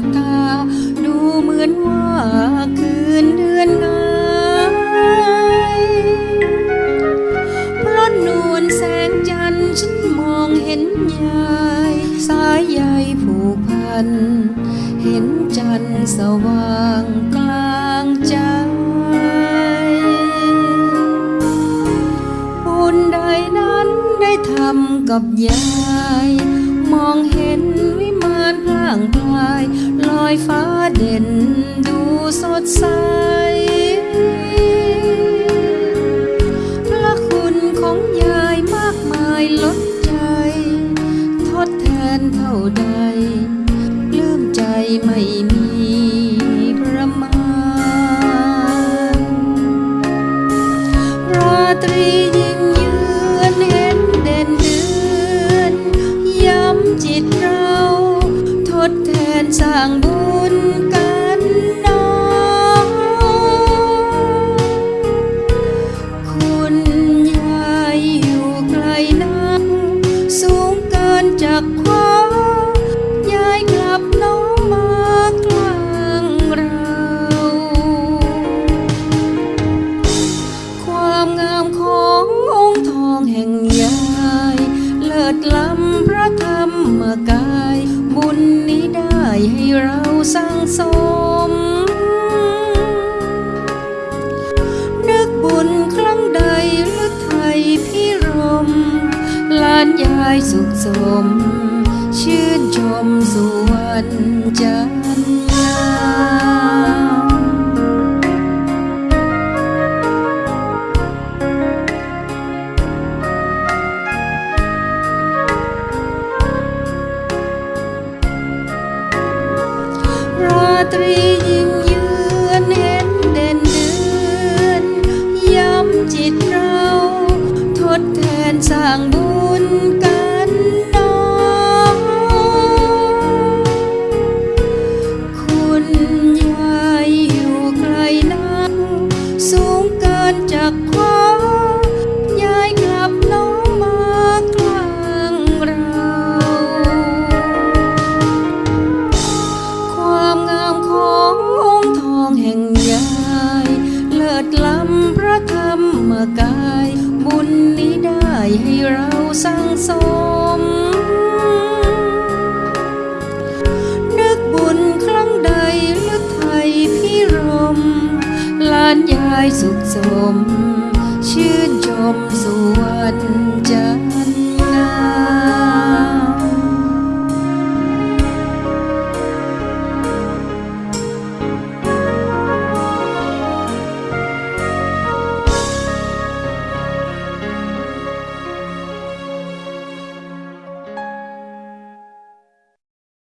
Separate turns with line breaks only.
บตา ดูเหมือนว่าคืนเดือนงายเพราะนวลแสงจันทร์ฉันมองเห็นยาย สายใยผูกพัน เห็นจันทร์สว่างกลางใจบุญใดนั้นได้ทำกับยาย มองเห็นวิ มานพล่างพลาย ลอยฟ้าเด่นดูสดใส พระคุณของยายมากมายล้นใจ ทดแทนเท่าใดปลื้มใจไม่มีประมาณ ราตรี สร้างบุญกันน้องคุณยายอยู่ไกลนักสูงเกินจากควายายกลับน้องมากลางเรา ความงามขององค์ทองแห่งยาย เลิศล้ำพระธรรมกาย หลานยายสุขสม ชื่นชมสุวรรณจันยาม ราตรี สังสม นึกบุญครั้งใดลึกไทยพิรมลานยายสุขสม ชื่นชมสุวรรณ